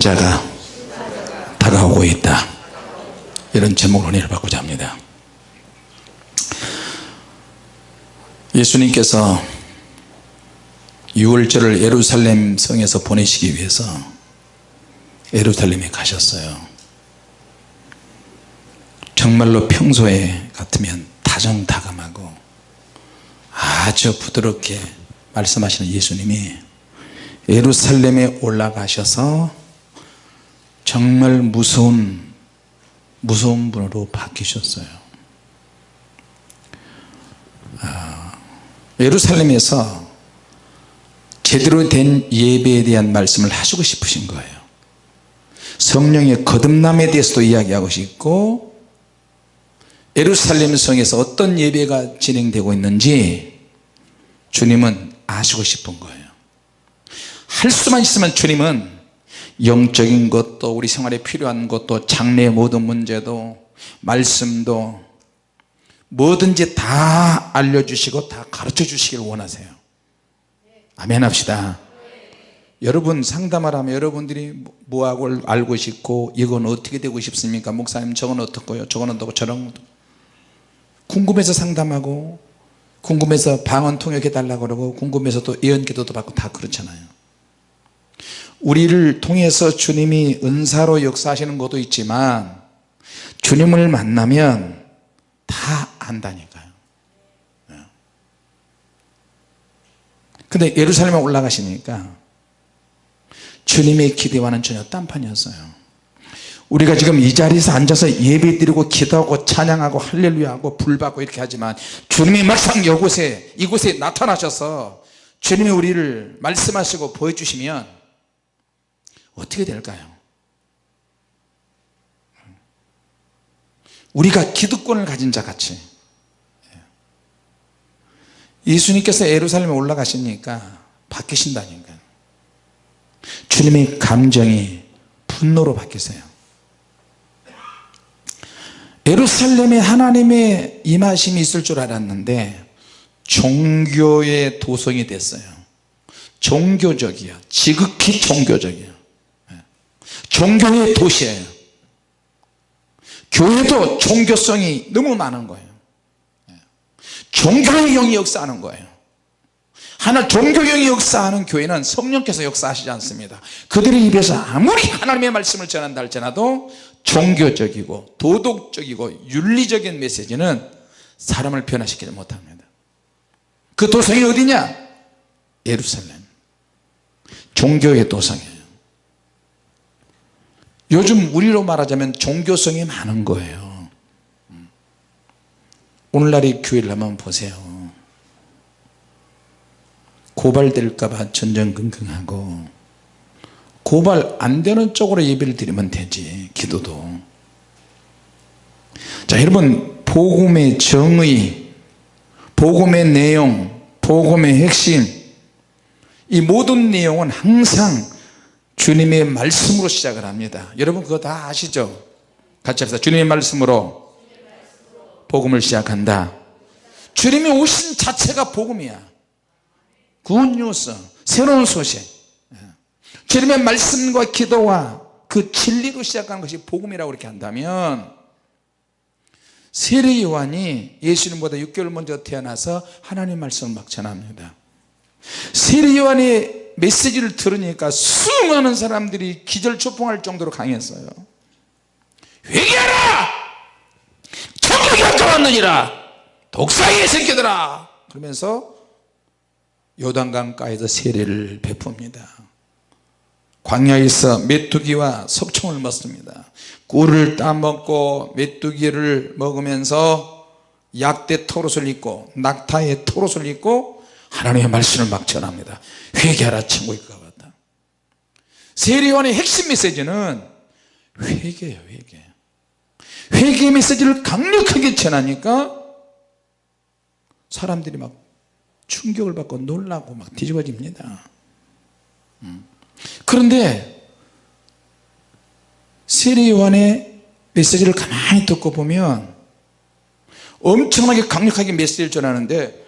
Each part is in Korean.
자가 다가오고 있다. 이런 제목으로 은혜를 받고자 합니다. 예수님께서 6월절을 예루살렘 성에서 보내시기 위해서 예루살렘에 가셨어요. 정말로 평소에 같으면 다정다감하고 아주 부드럽게 말씀하시는 예수님이 예루살렘에 올라가셔서 정말 무서운 무서운 분으로 바뀌셨어요. 아, 예루살렘에서 제대로 된 예배에 대한 말씀을 하시고 싶으신 거예요. 성령의 거듭남에 대해서도 이야기하고 싶고 예루살렘 성에서 어떤 예배가 진행되고 있는지 주님은 아시고 싶은 거예요. 할 수만 있으면 주님은 영적인 것도 우리 생활에 필요한 것도 장래의 모든 문제도 말씀도 뭐든지 다 알려주시고 다 가르쳐 주시길 원하세요. 아멘 합시다. 여러분 상담을 하면 여러분들이 뭐하고 알고 싶고 이건 어떻게 되고 싶습니까? 목사님 저건 어떻고요? 저건 어떻고 저런 궁금해서 상담하고 궁금해서 방언 통역해 달라고 그러고 궁금해서 또 예언기도도 받고 다 그렇잖아요 우리를 통해서 주님이 은사로 역사하시는 것도 있지만 주님을 만나면 다 안다니까요 예. 근데 예루살렘에 올라가시니까 주님의 기대와는 전혀 딴판이었어요 우리가 지금 이 자리에서 앉아서 예배 드리고 기도하고 찬양하고 할렐루야하고 불받고 이렇게 하지만 주님이 막상 이곳에 이곳에 나타나셔서 주님이 우리를 말씀하시고 보여주시면 어떻게 될까요? 우리가 기득권을 가진 자 같이. 예수님께서 예루살렘에 올라가시니까 바뀌신다니까 주님의 감정이 분노로 바뀌세요. 예루살렘에 하나님의 임하심이 있을 줄 알았는데 종교의 도성이 됐어요. 종교적이야 지극히 종교적이야 종교의 도시예요 교회도 종교성이 너무 많은 거예요. 종교의 영이 역사하는 거예요. 하나 종교형이 역사하는 교회는 성령께서 역사하시지 않습니다. 그들의 입에서 아무리 하나님의 말씀을 전한다 할지라도 종교적이고 도덕적이고 윤리적인 메시지는 사람을 변화시키지 못합니다. 그 도성이 어디냐? 예루살렘. 종교의 도성이에요 요즘 우리로 말하자면 종교성이 많은 거예요. 오늘날의 교회를 한번 보세요. 고발될까봐 전전긍긍하고 고발 안 되는 쪽으로 예배를 드리면 되지 기도도. 자 여러분 복음의 정의 복음의 내용 복음의 핵심 이 모든 내용은 항상 주님의 말씀으로 시작을 합니다. 여러분 그거 다 아시죠? 같이 합시다. 주님의 말씀으로 복음을 시작한다. 주님이 오신 자체가 복음이야. 굿뉴스 새로운 소식. 주님의 말씀과 기도와 그 진리로 시작하는 것이 복음이라고 이렇게 한다면 세례 요한이 예수님보다 6개월 먼저 태어나서 하나님 말씀을 막 전합니다. 세례 요한의 메시지를 들으니까 수많은 사람들이 기절초풍할 정도로 강했어요. 회개하라! 천국이 가까웠느니라! 독사의 새끼들아! 그러면서 요단강가에서 세례를 베풉니다. 광야에서 메뚜기와 석청을 먹습니다. 꿀을 따먹고 메뚜기를 먹으면서 약대 토롯을 입고 낙타의 토롯을 입고 하나님의 말씀을 막 전합니다. 회개하라 천국에 가봤다. 세례요한의 핵심 메시지는 회개예요 회개. 회개 메시지를 강력하게 전하니까 사람들이 막 충격을 받고 놀라고 막 뒤집어집니다. 음. 그런데 세례요한의 메시지를 가만히 듣고 보면 엄청나게 강력하게 메시지를 전하는데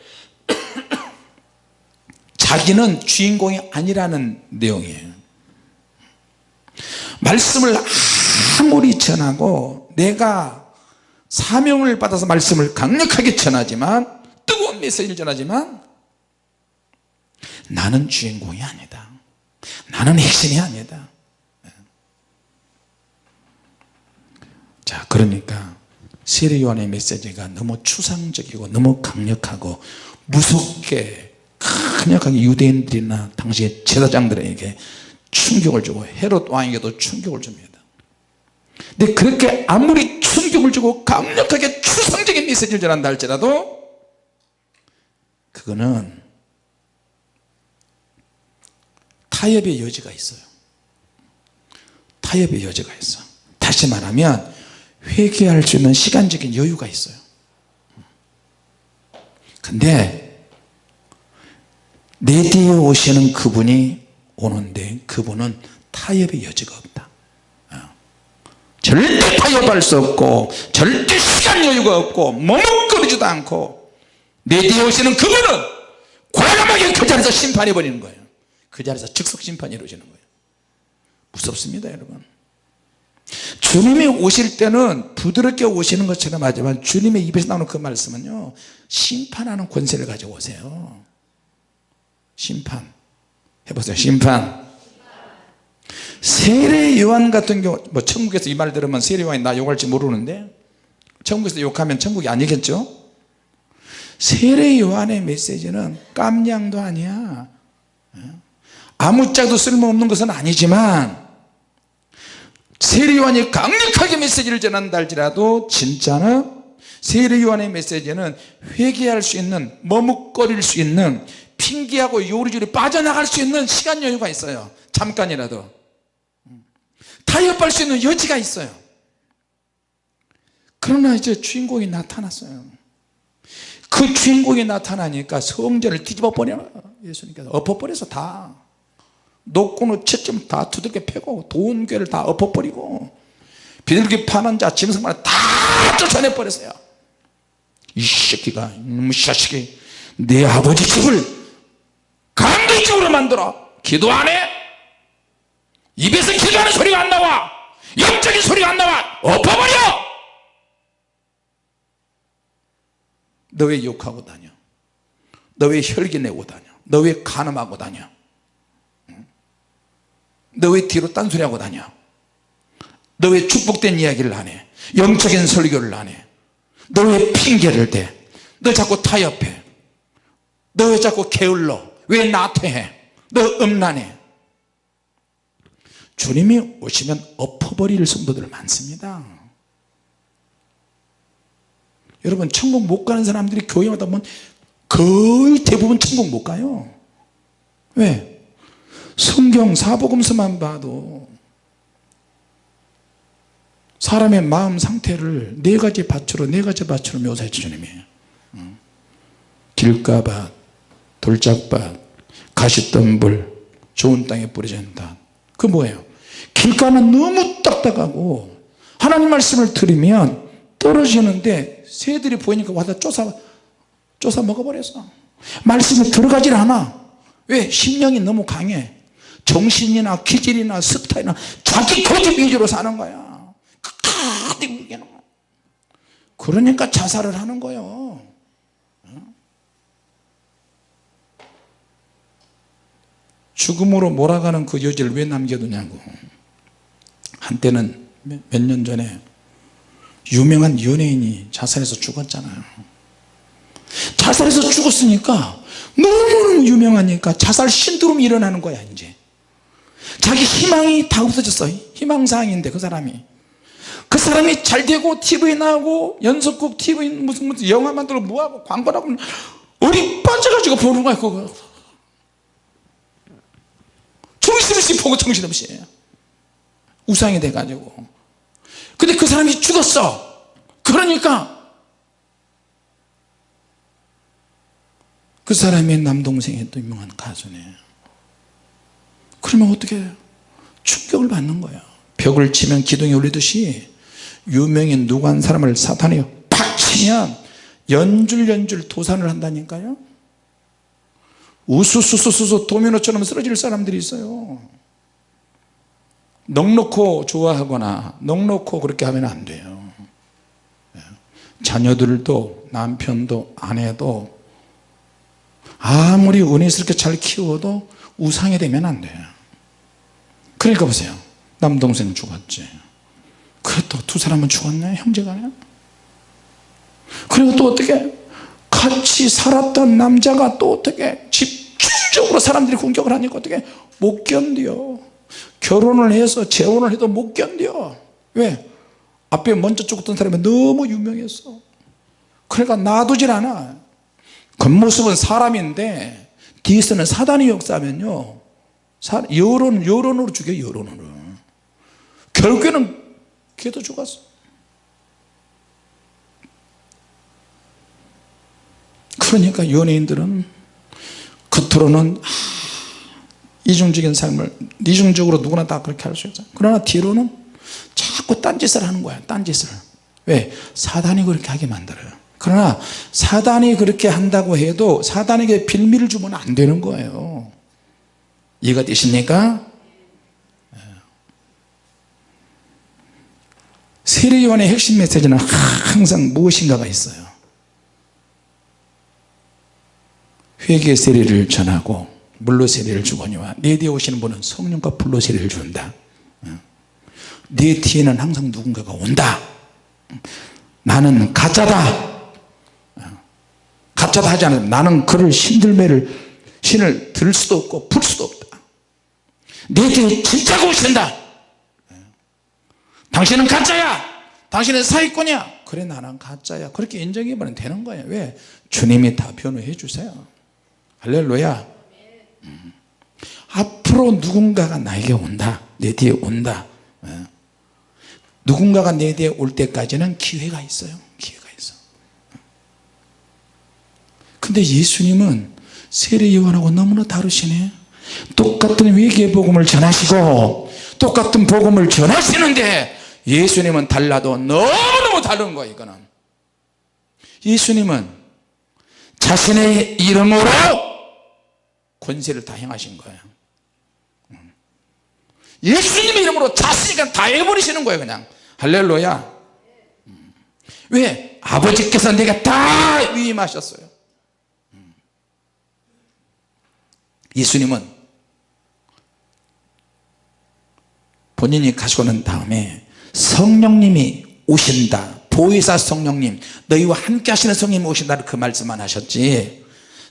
자기는 주인공이 아니라는 내용이에요. 말씀을 아무리 전하고 내가 사명을 받아서 말씀을 강력하게 전하지만 뜨거운 메시지를 전하지만 나는 주인공이 아니다. 나는 핵심이 아니다. 자 그러니까 세례요한의 메시지가 너무 추상적이고 너무 강력하고 무섭게 강력하게 유대인들이나 당시의 제사장들에게 충격을 주고 헤롯 왕에게도 충격을 줍니다. 근데 그렇게 아무리 충격을 주고 강력하게 추상적인 메시지를 전한다 할지라도 그거는 타협의 여지가 있어요. 타협의 여지가 있어 다시 말하면 회개할 수 있는 시간적인 여유가 있어요. 근데 내 뒤에 오시는 그분이 오는데 그분은 타협의 여지가 없다. 어. 절대 타협할 수 없고 절대 시간 여유가 없고 머뭇거리지도 않고 내 뒤에 오시는 그분은 과감하게 그 자리에서 심판해 버리는 거예요. 그 자리에서 즉석 심판이 이루어지는 거예요. 무섭습니다 여러분. 주님이 오실 때는 부드럽게 오시는 것처럼 하지만 주님의 입에서 나오는 그 말씀은요 심판하는 권세를 가지고 오세요 심판. 해보세요. 심판. 세례 요한 같은 경우 뭐 천국에서 이 말 들으면 세례 요한이 나 욕할지 모르는데 천국에서 욕하면 천국이 아니겠죠? 세례 요한의 메시지는 깜냥도 아니야. 아무짝도 쓸모없는 것은 아니지만 세례 요한이 강력하게 메시지를 전한다 할지라도 진짜는 세례 요한의 메시지는 회개할 수 있는 머뭇거릴 수 있는 핑계하고 요리조리 빠져나갈 수 있는 시간 여유가 있어요. 잠깐이라도. 타협할 수 있는 여지가 있어요. 그러나 이제 주인공이 나타났어요. 그 주인공이 나타나니까 성전을 뒤집어 버려. 예수님께서 엎어버려서 다. 노고는 채점 다 두들겨 패고 도움교회를 다 엎어버리고 비둘기 파는 자 짐승만 다 쫓아내버렸어요. 이 새끼가 이놈의 자식이 내 아버지 집을 강도집으로 만들어. 기도 안 해? 입에서 기도하는 소리가 안 나와. 영적인 소리가 안 나와. 엎어버려! 너 왜 욕하고 다녀? 너 왜 혈기 내고 다녀? 너 왜 간음하고 다녀? 너 왜 뒤로 딴소리하고 다녀? 너 왜 축복된 이야기를 안해? 영적인 설교를 안해? 너 왜 핑계를 대너 자꾸 타협해? 너 왜 자꾸 게을러 왜 나태해? 너 음란해. 주님이 오시면 엎어버릴 성도들 많습니다. 여러분 천국 못 가는 사람들이 교회 마다 보면 거의 대부분 천국 못 가요. 왜? 성경 사복음서만 봐도 사람의 마음 상태를 네 가지 밭으로 네 가지 밭으로 묘사해 주님이. 길가밭 돌짝밭 가시덤불 좋은 땅에 뿌려진 밭그 뭐예요? 길가는 너무 딱딱하고 하나님 말씀을 들으면 떨어지는데 새들이 보이니까 와서 쫓아 쫓아 먹어버렸어 말씀에 들어가질 않아. 왜? 심령이 너무 강해. 정신이나 기질이나 스타일이나 자기 고집 위주로 사는 거야. 그러니까 자살을 하는 거예요 죽음으로 몰아가는 그 여지를 왜 남겨두냐고. 한때는 몇 년 전에 유명한 연예인이 자살해서 죽었잖아요. 자살해서 죽었으니까 너무너무 유명하니까 자살 신드롬이 일어나는 거야 이제. 자기 희망이 다 없어졌어. 희망사항인데 그 사람이. 그 사람이 잘 되고 TV에 나오고 연속극 TV 무슨 무슨 영화 만들고 뭐하고 광고를 하고 어리 빠져가지고 보는 거야 그거 정신없이 보고 정신없이. 우상이 돼가지고. 근데 그 사람이 죽었어. 그러니까 그 사람의 남동생이 또 유명한 가수네. 그러면 어떻게 해요? 충격을 받는 거야? 벽을 치면 기둥이 울리듯이 유명인 누구 한 사람을 사탄이 팍 치면 연줄 연줄 도산을 한다니까요 우수수수수수 도미노처럼 쓰러질 사람들이 있어요. 넉넉고 좋아하거나 넉넉고 그렇게 하면 안 돼요. 예. 자녀들도 남편도 아내도 아무리 은혜스럽게 잘 키워도 우상이 되면 안 돼요. 그러니까 보세요. 남동생 죽었지. 그래도 두 사람은 죽었네 형제간에. 그리고 또 어떻게 같이 살았던 남자가 또 어떻게 집중적으로 사람들이 공격을 하니까 어떻게 못 견뎌. 결혼을 해서 재혼을 해도 못 견뎌. 왜? 앞에 먼저 죽었던 사람이 너무 유명했어 그러니까 놔두질 않아. 겉모습은 사람인데 뒤에서는 사단이 역사하면요. 여론, 여론으로 죽여 여론으로. 결국에는 걔도 죽었어 그러니까 연예인들은 겉으로는 아, 이중적인 삶을 이중적으로 누구나 다 그렇게 할 수 있어요 그러나 뒤로는 자꾸 딴짓을 하는 거야 딴짓을. 왜? 사단이 그렇게 하게 만들어요. 그러나 사단이 그렇게 한다고 해도 사단에게 빌미를 주면 안 되는 거예요. 이해가 되십니까? 세례요한의 핵심 메시지는 항상 무엇인가가 있어요 회개 세례를 전하고 물로 세례를 주거니와 내 뒤에 오시는 분은 성령과 불로 세례를 준다. 내 뒤에는 항상 누군가가 온다. 나는 가짜다. 가짜다 하지 않으면 나는 그를 신들매를 신을 들 수도 없고 풀 수도 없다. 내 뒤에 진짜가 오신다. 당신은 가짜야. 당신은 사기꾼이야. 그래 나는 가짜야. 그렇게 인정해버리면 되는 거예요. 왜? 주님이 다 변호해 주세요 할렐루야. 음. 앞으로 누군가가 나에게 온다. 내 뒤에 온다. 예. 누군가가 내 뒤에 올 때까지는 기회가 있어요. 기회가 있어. 근데 예수님은 세례 요한하고 너무나 다르시네. 똑같은 위기의 복음을 전하시고 똑같은 복음을 전하시는데 예수님은 달라도 너무너무 다른 거예요 이거는. 예수님은 자신의 이름으로 권세를 다 행하신 거예요. 예수님의 이름으로 그냥 다 해버리시는 거예요 그냥. 할렐루야. 왜? 아버지께서 내가 다 위임하셨어요. 예수님은 본인이 가시고 난 다음에 성령님이 오신다. 보혜사 성령님 너희와 함께 하시는 성령님이 오신다는 그 말씀만 하셨지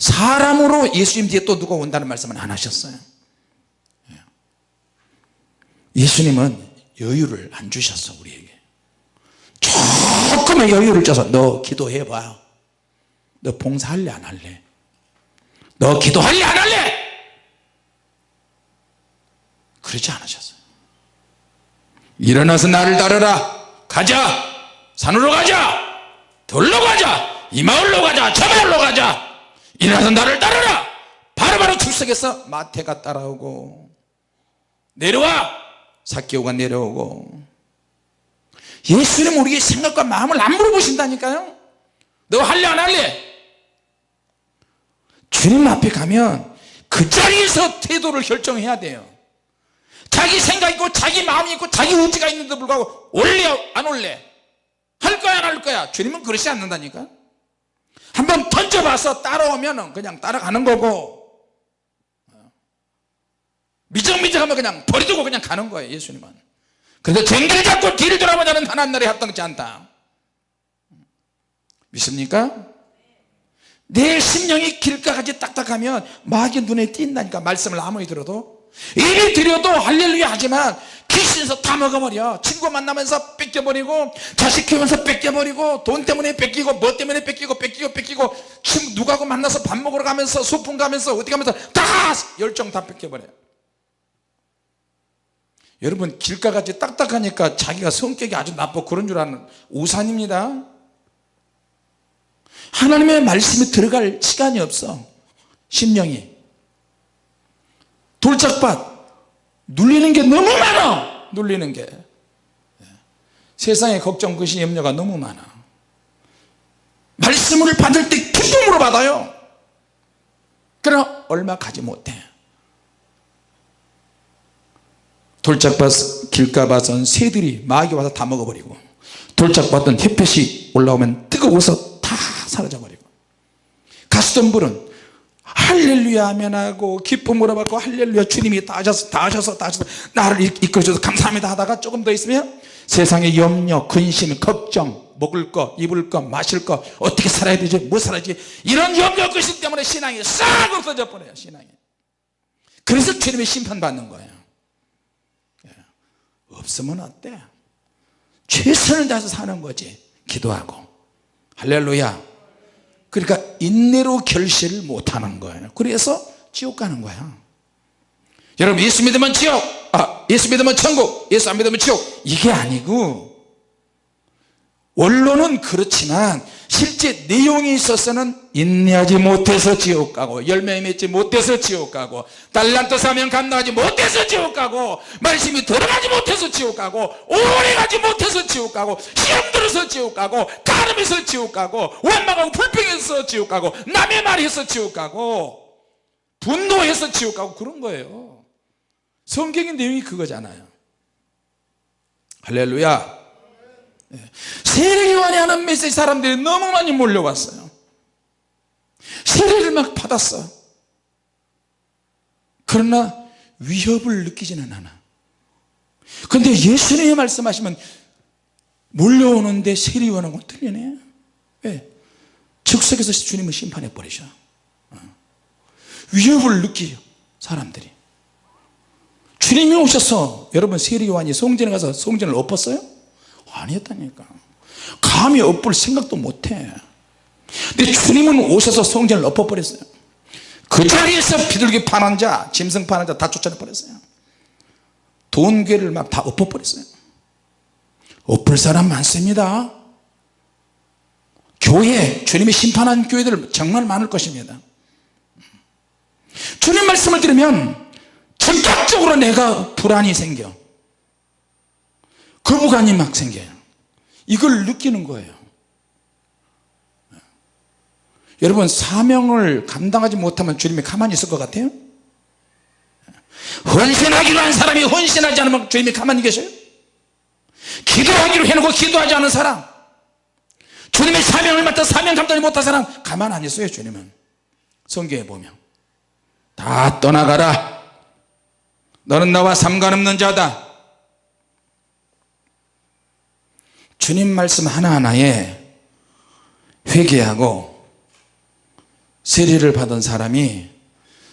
사람으로 예수님 뒤에 또 누가 온다는 말씀은 안 하셨어요. 예수님은 여유를 안 주셨어 우리에게. 조금의 여유를 줘서 너 기도해 봐 너 봉사할래 안 할래? 너 기도할래 안 할래? 그러지 않으셨어요. 일어나서 나를 따르라. 가자. 산으로 가자. 돌로 가자. 이 마을로 가자. 저 마을로 가자 일어나서 나를 따르라! 바로바로 출석해서 마태가 따라오고 내려와! 사기오가 내려오고. 예수님 우리의 생각과 마음을 안 물어보신다니까요. 너 할래 안 할래? 주님 앞에 가면 그 자리에서 태도를 결정해야 돼요. 자기 생각 있고 자기 마음이 있고 자기 의지가 있는데 불구하고 올래 안 올래? 할 거야 안 할 거야? 주님은 그러지 않는다니까 한번 던져봐서 따라오면 그냥 따라가는 거고. 미적미적하면 그냥 버리두고 그냥 가는 거예요 예수님은. 그래서 쟁기를 잡고 뒤를 돌아보자는 하나님 나라에 합당치 않다. 믿습니까? 내 심령이 길가까지 딱딱하면 마귀 눈에 띈다니까 말씀을 아무리 들어도 이리 들여도 할렐루야 하지만 귀신에서 다 먹어버려. 친구 만나면서 뺏겨버리고 자식 키우면서 뺏겨버리고 돈 때문에 뺏기고 뭐 때문에 뺏기고 뺏기고 뺏기고 친구 누가하고 만나서 밥 먹으러 가면서 소풍 가면서 어디 가면서 다 열정 다 뺏겨버려요 여러분 길가같이 딱딱하니까 자기가 성격이 아주 나빠. 그런 줄 아는 우산입니다. 하나님의 말씀에 들어갈 시간이 없어. 심령이 돌짝밭. 눌리는 게 너무 많아. 눌리는 게. 세상에 걱정 것이 염려가 너무 많아. 말씀을 받을 때 기쁨으로 받아요. 그러나 얼마 가지 못해. 돌짝밭 길가밭은 새들이 마귀 와서 다 먹어버리고 돌짝밭은 햇볕이 올라오면 뜨거워서 다 사라져버리고 가시던 불은 할렐루야 하면 하고 기쁨으로 받고 할렐루야 주님이 다 하셔서 다 하셔서 다 하셔서 나를 이끌어줘서 감사합니다 하다가 조금 더 있으면 세상의 염려 근심 걱정 먹을 거 입을 거 마실 거 어떻게 살아야 되지 뭐 살아야지 이런 염려 근심 때문에 신앙이 싹 없어져 버려요 신앙이. 그래서 주님의 심판받는 거예요. 예. 없으면 어때? 최선을 다해서 사는 거지. 기도하고. 할렐루야 그러니까 인내로 결실을 못하는 거예요. 그래서 지옥 가는 거야. 여러분 예수 믿으면 지옥. 아 예수 믿으면 천국. 예수 안 믿으면 지옥. 이게 아니고 원론은 그렇지만 실제 내용이 있어서는 인내하지 못해서 지옥 가고 열매 맺지 못해서 지옥 가고 달란트 사명 감당하지 못해서 지옥 가고 말씀이 들어가지 못해서 지옥 가고 오래 가지 못해서 지옥 가고 시험 들어서 지옥 가고 가름해서 지옥 가고 원망하고 불평해서 지옥 가고 남의 말해서 지옥 가고 분노해서 지옥 가고 그런 거예요. 성경의 내용이 그거잖아요. 할렐루야 세례요한이 하는 메시지 사람들이 너무 많이 몰려왔어요. 세례를 막 받았어 그러나 위협을 느끼지는 않아. 그런데 예수님이 말씀하시면 몰려오는데 세례요한하고 틀리네. 왜? 즉석에서 주님을 심판해 버리셔. 어. 위협을 느끼요 사람들이. 주님이 오셔서 여러분 세례요한이 성전에 가서 성전을 엎었어요? 아니었다니까. 감히 엎을 생각도 못해. 근데 주님은 오셔서 성전을 엎어버렸어요. 그 자리에서 비둘기 파는 자 짐승 파는 자 다 쫓아내버렸어요. 돈괴를 막 다 엎어버렸어요. 엎을 사람 많습니다. 교회 주님이 심판한 교회들 정말 많을 것입니다. 주님 말씀을 들으면 전격적으로 내가 불안이 생겨 거부감이 막 생겨요. 이걸 느끼는 거예요. 여러분 사명을 감당하지 못하면 주님이 가만히 있을 것 같아요? 헌신하기로 한 사람이 헌신하지 않으면 주님이 가만히 계셔요? 기도하기로 해놓고 기도하지 않은 사람 주님의 사명을 맡아 사명 감당하지 못한 사람 가만 안 있어요 주님은. 성경에 보면. 다 떠나가라. 너는 나와 상관없는 자다 주님 말씀 하나하나에 회개하고 세례를 받은 사람이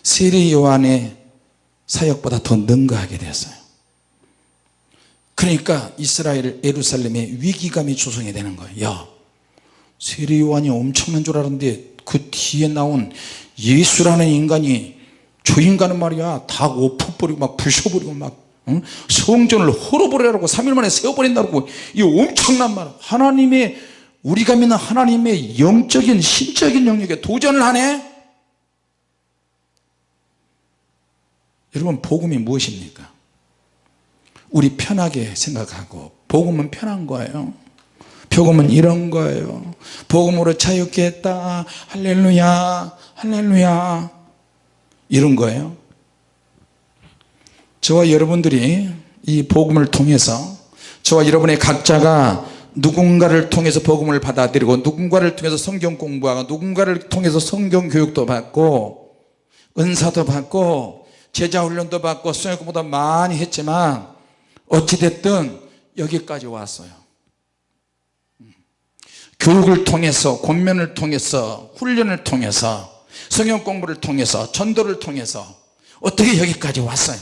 세례 요한의 사역보다 더 능가하게 되었어요. 그러니까 이스라엘 예루살렘에 위기감이 조성이 되는 거예요. 야 세례 요한이 엄청난 줄 알았는데 그 뒤에 나온 예수라는 인간이 저 인간은 말이야 다 엎어버리고 막 부셔버리고 막 성전을 헐어버리라고 3일 만에 세워버린다고 이 엄청난 말. 하나님의 우리가 믿는 하나님의 영적인 신적인 영역에 도전을 하네? 여러분 복음이 무엇입니까? 우리 편하게 생각하고 복음은 편한 거예요. 복음은 이런 거예요. 복음으로 자유케 했다. 할렐루야. 할렐루야. 이런 거예요 저와 여러분들이 이 복음을 통해서 저와 여러분의 각자가 누군가를 통해서 복음을 받아들이고 누군가를 통해서 성경 공부하고 누군가를 통해서 성경 교육도 받고 은사도 받고 제자훈련도 받고 수행 공부도 많이 했지만 어찌됐든 여기까지 왔어요. 교육을 통해서 권면을 통해서 훈련을 통해서 성경 공부를 통해서 전도를 통해서 어떻게 여기까지 왔어요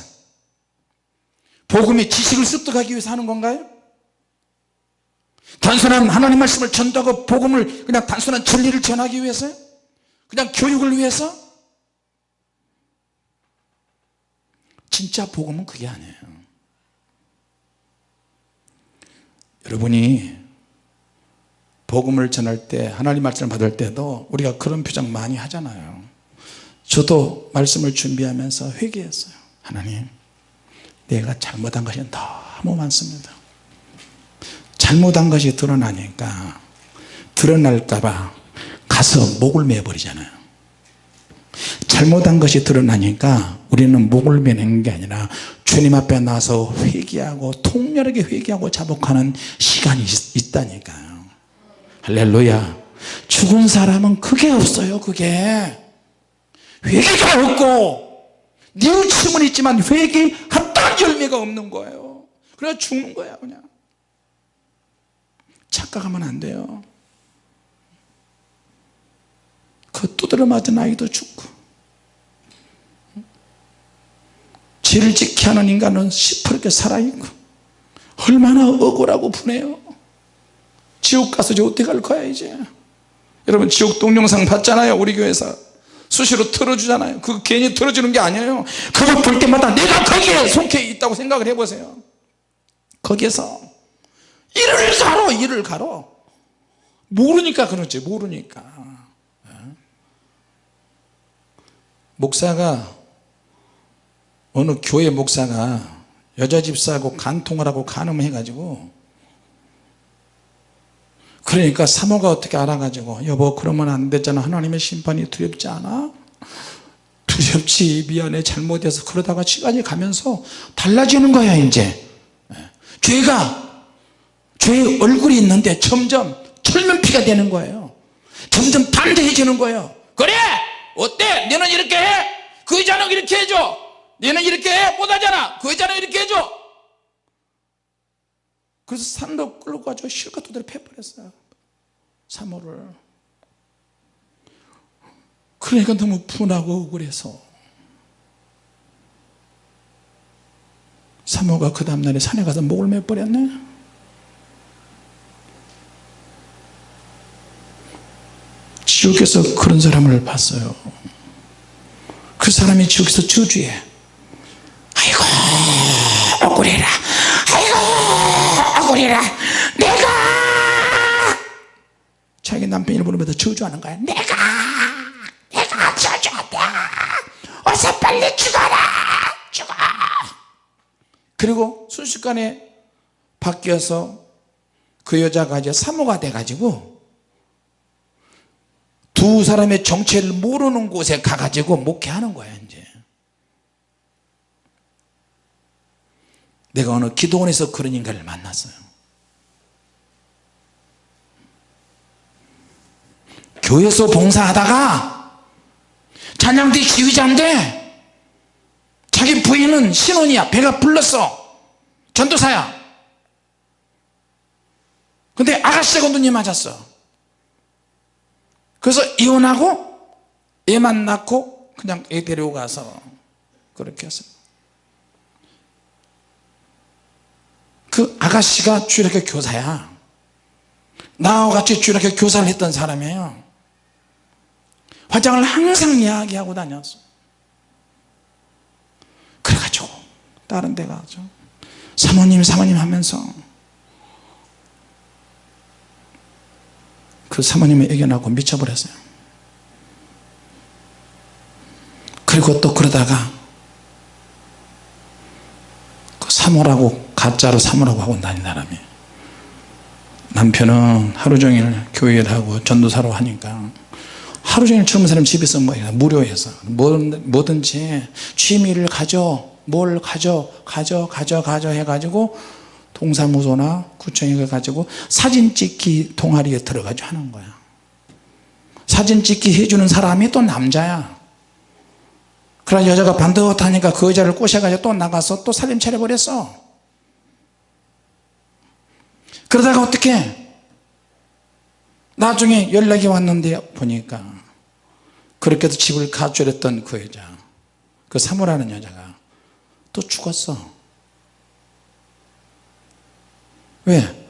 복음의 지식을 습득하기 위해서 하는 건가요? 단순한 하나님 말씀을 전도하고 복음을 그냥 단순한 진리를 전하기 위해서요? 그냥 교육을 위해서? 진짜 복음은 그게 아니에요 여러분이 복음을 전할 때 하나님 말씀을 받을 때도 우리가 그런 표정 많이 하잖아요 저도 말씀을 준비하면서 회개했어요 하나님 내가 잘못한 것이 너무 많습니다. 잘못한 것이 드러나니까 드러날까봐 가서 목을 매버리잖아요. 잘못한 것이 드러나니까 우리는 목을 매는 게 아니라 주님 앞에 나서 회개하고 통렬하게 회개하고 자복하는 시간이 있, 다니까요. 할렐루야. 죽은 사람은 그게 없어요 그게. 회개가 없고 뉘우침은 있지만 회개했다 열매가 없는 거예요. 그래서 죽는 거야 그냥. 착각하면 안 돼요. 그 두드려 맞은 아이도 죽고. 죄를 지키 하는 인간은 시퍼렇게 살아있고 얼마나 억울하고 분해요. 지옥 가서 이제 어떻게 갈 거야 이제? 여러분 지옥 동영상 봤잖아요 우리 교회에서 수시로 틀어주잖아요. 그 괜히 틀어주는 게 아니에요. 그거 볼 때마다 내가 거기에 속해 있다고 생각을 해보세요. 거기에서 일을 가로 일을 가로. 모르니까 그렇지 모르니까. 예. 목사가 어느 교회 목사가 여자 집사하고 간통을 하고 간음해 가지고 그러니까 사모가 어떻게 알아가지고 여보 그러면 안 되잖아. 하나님의 심판이 두렵지 않아? 두렵지. 미안해. 잘못해서 그러다가 시간이 가면서 달라지는 거야 이제. 예. 죄가 죄의 얼굴이 있는데 점점 철면피가 되는 거예요. 점점 반대해지는 거예요. 그래! 어때? 너는 이렇게 해그 여자는 이렇게 해줘. 너는 이렇게 해? 못하잖아. 그 여자는 이렇게 해줘 그래서 산도 끌고 가지고 실컷 두드려 패버렸어요. 사모를. 그러니까 너무 분하고 억울해서. 사모가 그 다음날에 산에 가서 목을 매버렸네. 지옥에서 그런 사람을 봤어요. 그 사람이 지옥에서 저주해. 아이고 억울해라 억울해라 내가! 자기 남편이 부르면서 저주하는 거야. 내가! 내가 저주한다. 어서 빨리 죽어라. 죽어. 그리고 순식간에 바뀌어서 그 여자가 이제 사모가 돼가지고 두 사람의 정체를 모르는 곳에 가가지고 목회하는 거야 이제. 내가 어느 기도원에서 그런 인간을 만났어요 교회에서 봉사하다가 찬양대 지휘자인데 자기 부인은 신혼이야. 배가 불렀어. 전도사야. 근데 아가씨가 눈이 맞았어. 그래서 이혼하고 애만 낳고 그냥 애 데려가서 그렇게 했어요. 그 아가씨가 주일학교 교사야. 나와 같이 주일학교 교사를 했던 사람이에요 화장을 항상 이야기하고 다녔어. 그래가지고 다른 데 가서 사모님 사모님 하면서 그 사모님의 애견하고 미쳐버렸어요. 그리고 또 그러다가 그 사모라고 가짜로 사모라고 하고 다닌 사람이 남편은 하루 종일 교회를 하고 전도사로 하니까 하루 종일 젊은 사람 집에서 뭐 무료해서. 뭐든 지 취미를 가져. 뭘 가져? 가져 가져 가져 해가지고 동사무소나 구청에 가지고 사진 찍기 동아리에 들어가지고 하는 거야. 사진 찍기 해주는 사람이 또 남자야. 그러나 여자가 반듯하니까 그 여자를 꼬셔가지고 또 나가서 또 사진 차려버렸어. 그러다가 어떻게 나중에 연락이 왔는데 보니까 그렇게 해서 집을 가출했던 그 여자 그 사모라는 여자가 또 죽었어. 왜?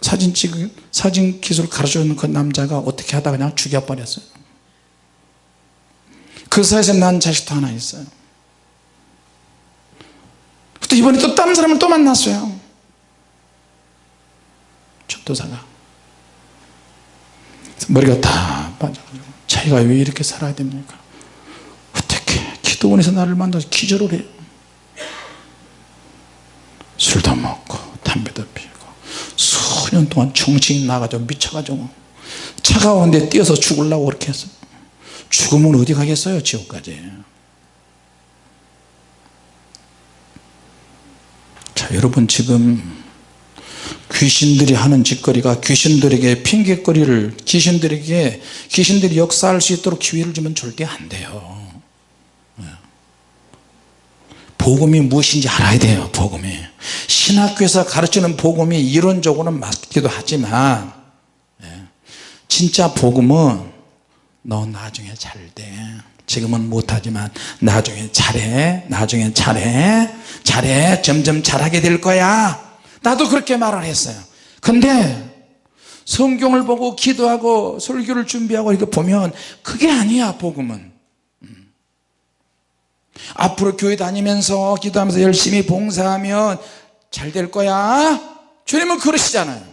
사진 찍 사진 기술 가르쳐주는 그 남자가 어떻게 하다가 그냥 죽여버렸어요? 그 사이에서 난 자식도 하나 있어요. 또 이번에 또 다른 사람을 또 만났어요. 전도사가 머리가 다 빠져가지고 자기가 왜 이렇게 살아야 됩니까? 어떻게 기도원에서 나를 만나서 기절을 해요 술도 먹고 담배도 피우고 수년 동안 정신이 나가지고 미쳐가지고 차가운데 뛰어서 죽으려고 그렇게 했어요. 죽으면 어디 가겠어요 지옥까지? 자 여러분 지금 귀신들이 하는 짓거리가 귀신들에게 핑계거리를 귀신들에게 귀신들이 역사할 수 있도록 기회를 주면 절대 안 돼요 예. 복음이 무엇인지 알아야 돼요 복음이 신학교에서 가르치는 복음이 이론적으로는 맞기도 하지만 예. 진짜 복음은 너 나중에 잘돼 지금은 못하지만 나중에 잘해 나중에 잘해 잘해 점점 잘하게 될 거야 나도 그렇게 말을 했어요. 근데 성경을 보고 기도하고 설교를 준비하고 이렇게 보면 그게 아니야 복음은. 음. 앞으로 교회 다니면서 기도하면서 열심히 봉사하면 잘 될 거야. 주님은 그러시잖아요.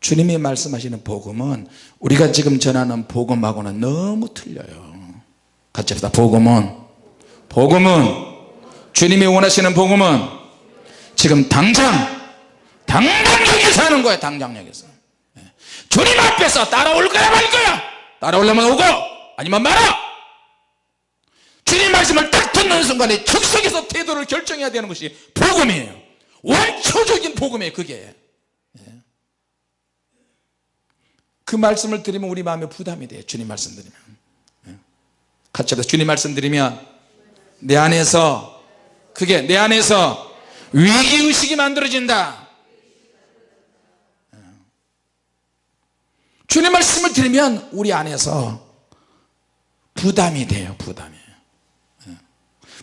주님이 말씀하시는 복음은 우리가 지금 전하는 복음하고는 너무 틀려요. 같이 합시다. 복음은 복음은 주님이 원하시는 복음은 지금 당장 당장 여기서 하는 거야 당장 여기서. 예. 주님 앞에서 따라올 거야 말 거야. 따라오려면 오고 아니면 말아. 주님 말씀을 딱 듣는 순간에 즉석에서 태도를 결정해야 되는 것이 복음이에요. 원초적인 복음이에요 그게. 그 말씀을 드리면 우리 마음에 부담이 돼요 주님 말씀 드리면. 예. 같이 합시다. 주님 말씀 드리면 내 안에서 그게 내 안에서 위기의식이 만들어진다 예. 주님 말씀을 드리면 우리 안에서 부담이 돼요 부담이 예.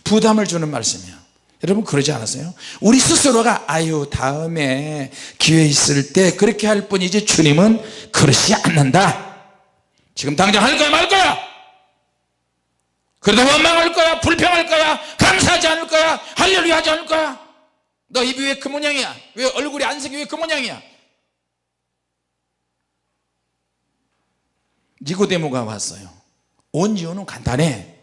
부담을 주는 말씀이야 여러분 그러지 않았어요? 우리 스스로가 아유 다음에 기회 있을 때 그렇게 할 뿐이지 주님은 그러지 않는다 지금 당장 할 거야 말 거야 그래도 원망할 거야 불평할 거야 감사하지 않을 거야 할렐루야 하지 않을 거야? 너 입이 왜 그 모양이야? 왜 얼굴이 안색이 왜 그 모양이야? 니고데모가 왔어요. 온 이유는 간단해.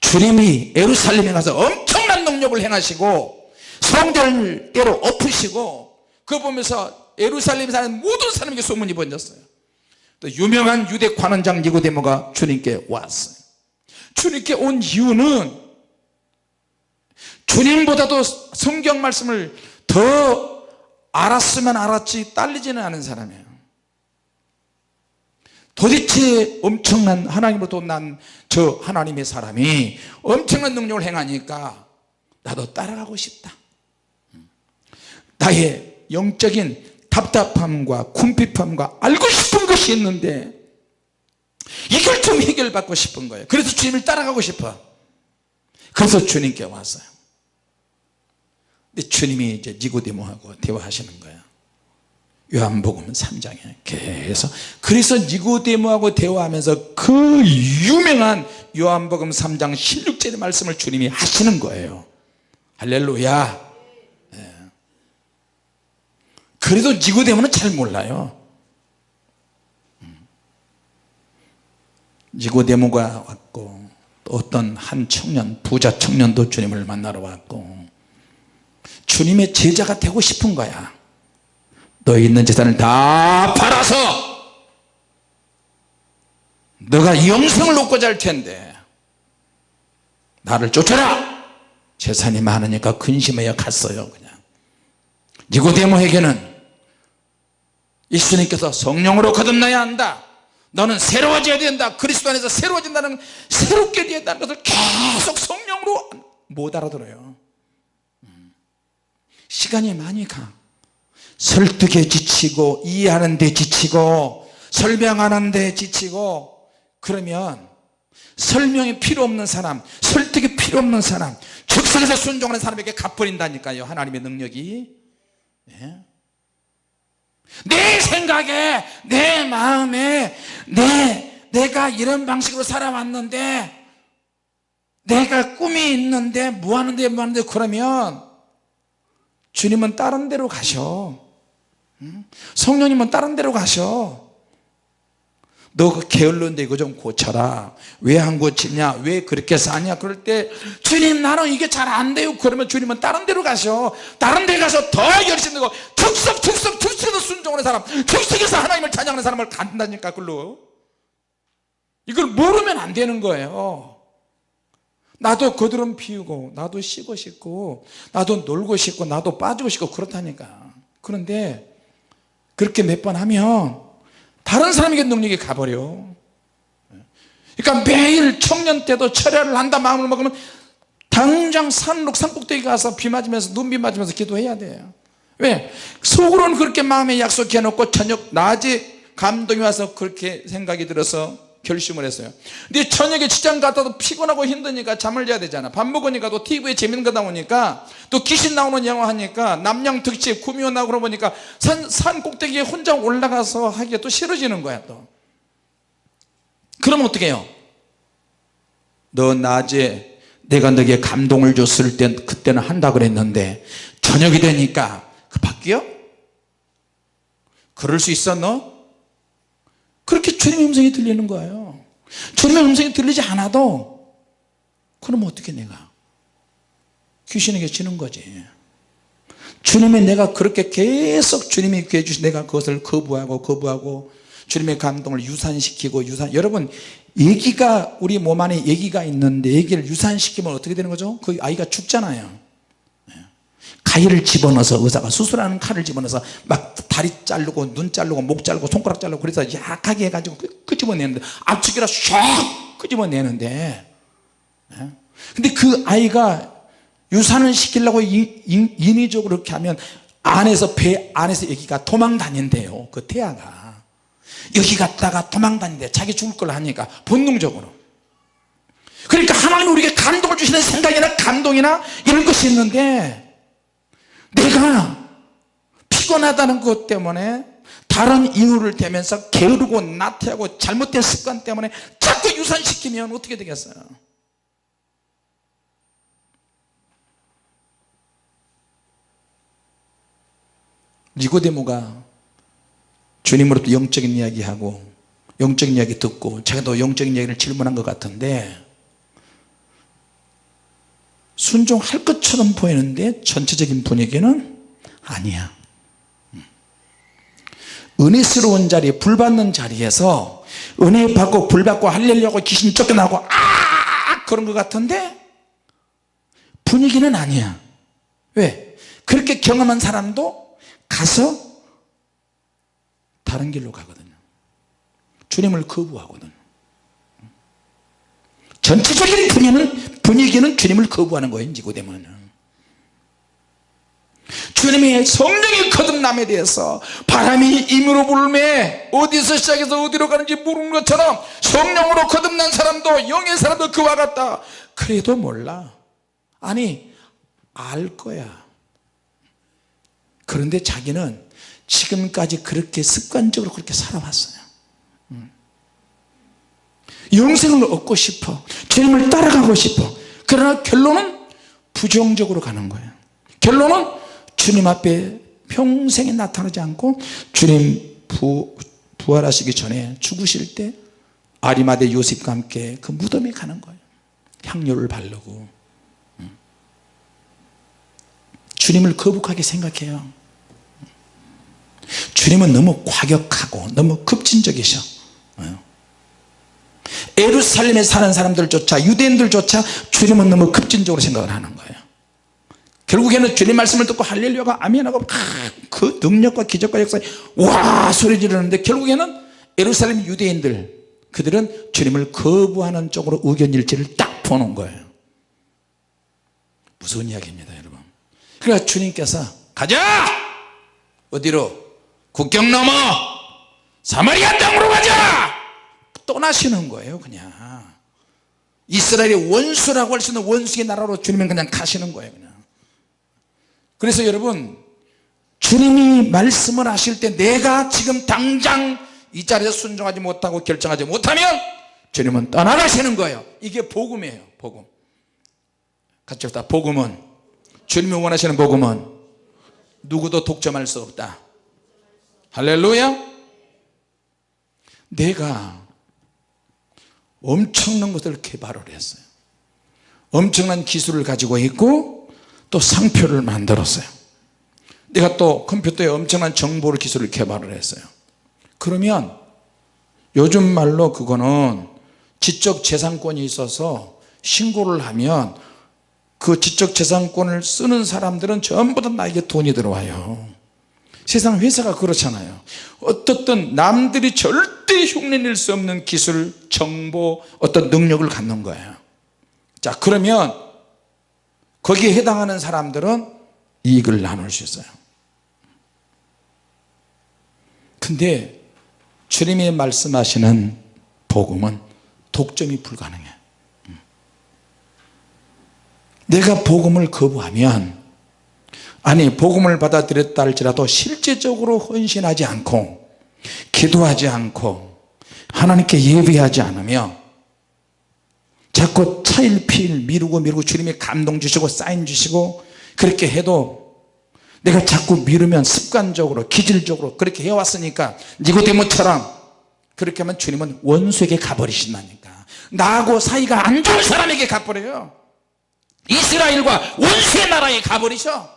주님이 예루살렘에 가서 엄청난 능력을 행하시고 성전을 때로 엎으시고 그거 보면서 예루살렘에 사는 모든 사람에게 소문이 번졌어요. 또 유명한 유대 관원장 니고데모가 주님께 왔어요 주님께 온 이유는 주님보다도 성경 말씀을 더 알았으면 알았지 딸리지는 않은 사람이에요. 도대체 엄청난 하나님으로부터 난 저 하나님의 사람이 엄청난 능력을 행하니까 나도 따라가고 싶다. 나의 영적인 답답함과 궁핍함과 알고 싶은 것이 있는데 좀 해결받고 싶은 거예요. 그래서 주님을 따라가고 싶어. 그래서 주님께 왔어요. 근데 주님이 이제 니고데모하고 대화하시는 거예요. 요한복음 3장에 계속 그래서 니고데모하고 대화하면서 그 유명한 요한복음 3장 16절의 말씀을 주님이 하시는 거예요. 할렐루야. 예. 그래도 니고데모는 잘 몰라요 니고데모가 왔고 또 어떤 한 청년 부자 청년도 주님을 만나러 왔고 주님의 제자가 되고 싶은 거야. 너 있는 재산을 다 팔아서 너가 영생을 얻고자 할 텐데 나를 쫓아라. 재산이 많으니까 근심하여 갔어요 그냥. 니고데모에게는 예수님께서 성령으로 거듭나야 한다 너는 새로워져야 된다. 그리스도 안에서 새로워진다는 새롭게 된다는 것을 계속 성령으로 못 알아들어요. 음. 시간이 많이 가. 설득에 지치고 이해하는 데 지치고 설명하는 데 지치고 그러면 설명이 필요 없는 사람 설득이 필요 없는 사람 즉석에서 순종하는 사람에게 갚버린다니까요. 하나님의 능력이. 예? 내 생각에 내 마음에 내 내가 이런 방식으로 살아왔는데 내가 꿈이 있는데 뭐 하는데 뭐 하는데 그러면 주님은 다른 데로 가셔. 성령님은 다른 데로 가셔 너그 게을른데 이거 좀 고쳐라. 왜 안 고치냐? 왜 그렇게 사냐? 그럴 때 주님 나는 이게 잘 안 돼요. 그러면 주님은 다른 데로 가셔. 다른 데 가서 더 열심히 되고 특석 특석 특석에서 순종하는 사람 특석에서 하나님을 찬양하는 사람을 간다니까 그걸로. 이걸 모르면 안 되는 거예요. 나도 거드름 피우고 나도 쉬고 싶고 나도 놀고 싶고 나도 빠지고 싶고 그렇다니까. 그런데 그렇게 몇 번 하면 다른 사람에게 능력이 가버려 그러니까 매일 청년 때도 철야를 한다 마음을 먹으면 당장 산록 산꼭대기 가서 비 맞으면서 눈비 맞으면서 기도해야 돼요 왜? 속으로는 그렇게 마음에 약속해 놓고 저녁 낮에 감동이 와서 그렇게 생각이 들어서 결심을 했어요 근데 저녁에 직장 갔다도 피곤하고 힘드니까 잠을 자야 되잖아 밥 먹으니까 또 TV에 재밌는 거 나오니까 또 귀신 나오는 영화 하니까 남양 특집 구미호 나오고 그러 보니까 산, 산 꼭대기에 혼자 올라가서 하기가 또 싫어지는 거야 또 그럼 어떻게 해요 너 낮에 내가 너에게 감동을 줬을 때 그때는 한다 그랬는데 저녁이 되니까 그 바뀌어? 그럴 수 있어 너? 그렇게 주님의 음성이 들리는 거예요. 주님의 음성이 들리지 않아도 그럼 어떻게 내가 귀신에게 지는 거지? 주님의 내가 그렇게 계속 주님이 구해 주신 내가 그것을 거부하고 거부하고 주님의 감동을 유산시키고 유산 여러분 얘기가 우리 몸 안에 얘기가 있는데 얘기를 유산시키면 어떻게 되는 거죠? 그 아이가 죽잖아요 가위를 집어넣어서 의사가 수술하는 칼을 집어넣어서 막 다리 자르고 눈 자르고 목 자르고 손가락 자르고 그래서 약하게 해가지고 끄집어내는데 압축이라 샥 끄집어내는데. 예? 근데 그 아이가 유산을 시키려고 인위적으로 그렇게 하면 안에서 배 안에서 여기가 도망 다닌대요 그 태아가. 여기 갔다가 도망 다닌대. 자기 죽을 걸 하니까 본능적으로. 그러니까 하나님 우리에게 감동을 주시는 생각이나 감동이나 이런 것이 있는데 내가 피곤하다는 것 때문에 다른 이유를 대면서 게으르고 나태하고 잘못된 습관 때문에 자꾸 유산시키면 어떻게 되겠어요? 니고데모가 주님으로부터 영적인 이야기하고 영적인 이야기 듣고 자기도 영적인 이야기를 질문한 것 같은데 순종할 것처럼 보이는데 전체적인 분위기는 아니야. 은혜스러운 자리 불 받는 자리에서 은혜 받고 불 받고 할렐루하고 귀신 쫓겨나고 아 그런 것 같은데 분위기는 아니야. 왜? 그렇게 경험한 사람도 가서 다른 길로 가거든요. 주님을 거부하거든 전체적인 분위기는, 분위기는 주님을 거부하는 거예요 니고데모는. 주님의 성령의 거듭남에 대해서 바람이 임으로 불매 어디서 시작해서 어디로 가는지 모르는 것처럼 성령으로 거듭난 사람도 영의 사람도 그와 같다. 그래도 몰라. 아니 알 거야. 그런데 자기는 지금까지 그렇게 습관적으로 그렇게 살아왔어요 영생을 얻고 싶어. 주님을 따라가고 싶어. 그러나 결론은 부정적으로 가는 거예요. 결론은 주님 앞에 평생에 나타나지 않고 주님 부, 부활하시기 전에 죽으실 때 아리마대 요셉과 함께 그 무덤에 가는 거예요. 향료를 바르고. 음. 주님을 거북하게 생각해요. 주님은 너무 과격하고 너무 급진적이셔 에루살렘에 사는 사람들조차 유대인들조차 주님은 너무 급진적으로 생각을 하는 거예요. 결국에는 주님 말씀을 듣고 할렐루야가 아멘하고 그 능력과 기적과 역사에 와 소리 지르는데 결국에는 에루살렘 유대인들 그들은 주님을 거부하는 쪽으로 의견일치를 딱 보는 거예요. 무서운 이야기입니다 여러분. 그러니까 주님께서 가자! 어디로? 국경 넘어! 사마리아 땅으로 가자 떠나시는 거예요 그냥. 이스라엘의 원수라고 할 수 있는 원수의 나라로 주님은 그냥 가시는 거예요 그냥. 그래서 여러분 주님이 말씀을 하실 때 내가 지금 당장 이 자리에서 순종하지 못하고 결정하지 못하면 주님은 떠나가시는 거예요. 이게 복음이에요 복음. 같이 합다. 복음은 주님이 원하시는 복음은 누구도 독점할 수 없다. 할렐루야. 내가 엄청난 것을 개발을 했어요. 엄청난 기술을 가지고 있고 또 상표를 만들었어요. 내가 또 컴퓨터에 엄청난 정보를 기술을 개발을 했어요. 그러면 요즘 말로 그거는 지적재산권이 있어서 신고를 하면 그 지적재산권을 쓰는 사람들은 전부 다 나에게 돈이 들어와요 세상 회사가 그렇잖아요. 어떻든 남들이 절대 흉내낼 수 없는 기술 정보 어떤 능력을 갖는 거예요. 자 그러면 거기에 해당하는 사람들은 이익을 나눌 수 있어요. 근데 주님이 말씀하시는 복음은 독점이 불가능해. 음. 내가 복음을 거부하면 아니 복음을 받아들였다 할지라도 실제적으로 헌신하지 않고 기도하지 않고 하나님께 예배하지 않으며 자꾸 차일피일 미루고 미루고 주님이 감동 주시고 사인 주시고 그렇게 해도 내가 자꾸 미루면 습관적으로 기질적으로 그렇게 해왔으니까 니고데모처럼 그렇게 하면 주님은 원수에게 가버리신다니까. 나하고 사이가 안 좋은 사람에게 가버려요. 이스라엘과 원수의 나라에 가버리셔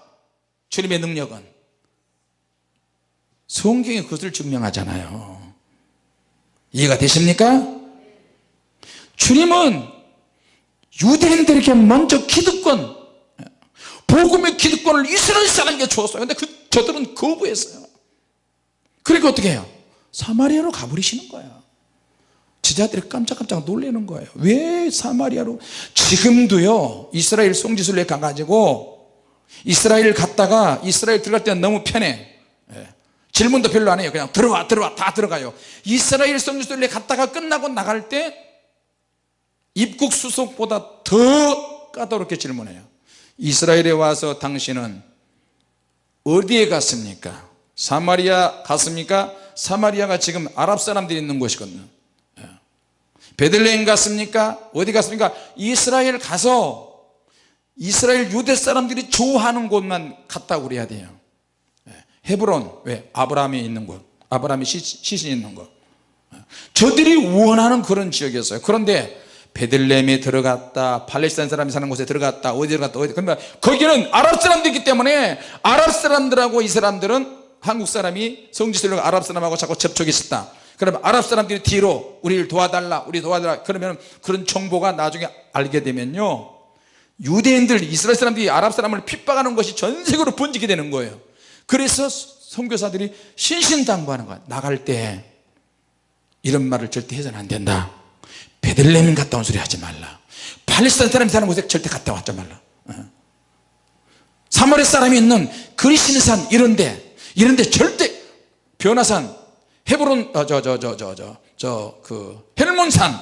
주님의 능력은 성경이 그것을 증명하잖아요. 이해가 되십니까? 주님은 유대인들에게 먼저 기득권 복음의 기득권을 이스라엘 사람에게 줬어요. 근데 그, 저들은 거부했어요. 그러니까 어떻게 해요? 사마리아로 가버리시는 거야 지자들이 깜짝깜짝 놀라는 거예요. 왜 사마리아로? 지금도요 이스라엘 성지순례 가가지고 이스라엘 갔다가 이스라엘 들어갈 때는 너무 편해. 예. 질문도 별로 안 해요. 그냥 들어와 들어와 다 들어가요. 이스라엘 성지순례 갔다가 끝나고 나갈 때 입국 수속보다 더 까다롭게 질문해요. 이스라엘에 와서 당신은 어디에 갔습니까? 사마리아 갔습니까? 사마리아가 지금 아랍 사람들이 있는 곳이거든요. 예. 베들레헴 갔습니까? 어디 갔습니까? 이스라엘 가서 이스라엘 유대 사람들이 좋아하는 곳만 갔다고 그래야 돼요. 예. 헤브론 왜? 아브라함이 있는 곳. 아브라함이 시신 있는 곳. 예. 저들이 원하는 그런 지역이었어요. 그런데 베들레헴에 들어갔다 팔레스타인 사람이 사는 곳에 들어갔다 어디 들어갔다 어디 그러면 거기는 아랍 사람들이기 때문에 아랍 사람들하고 이 사람들은 한국 사람이 성지순례가 아랍 사람하고 자꾸 접촉이 있었다. 그러면 아랍 사람들이 뒤로 우리를 도와달라 우리 도와달라. 그러면 그런 정보가 나중에 알게 되면요 유대인들 이스라엘 사람들이 아랍 사람을 핍박하는 것이 전 세계로 번지게 되는 거예요. 그래서 선교사들이 신신당부하는 거야. 나갈 때 이런 말을 절대 해서는 안 된다. 베들레헴 갔다 온 소리 하지 말라. 팔레스타인 사람이 사는 곳에 절대 갔다 왔지 말라. 어. 사마리 사람이 있는 그리신산 이런데 이런데 절대 변화산 헤브론 어, 저저 저 저 저 저 그 헬몬산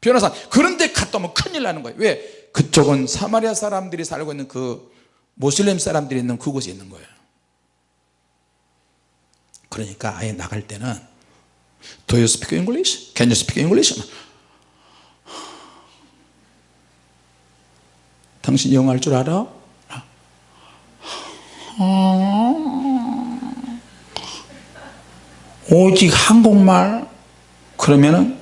변화산 그런데 갔다 오면 큰일 나는 거예요 왜 그쪽은 사마리아 사람들이 살고 있는 그 모슬렘 사람들이 있는 그곳에 있는 거예요 그러니까 아예 나갈 때는 Do you speak English? Can you speak English? 당신 영어 할 줄 알아? 오직 한국말 그러면은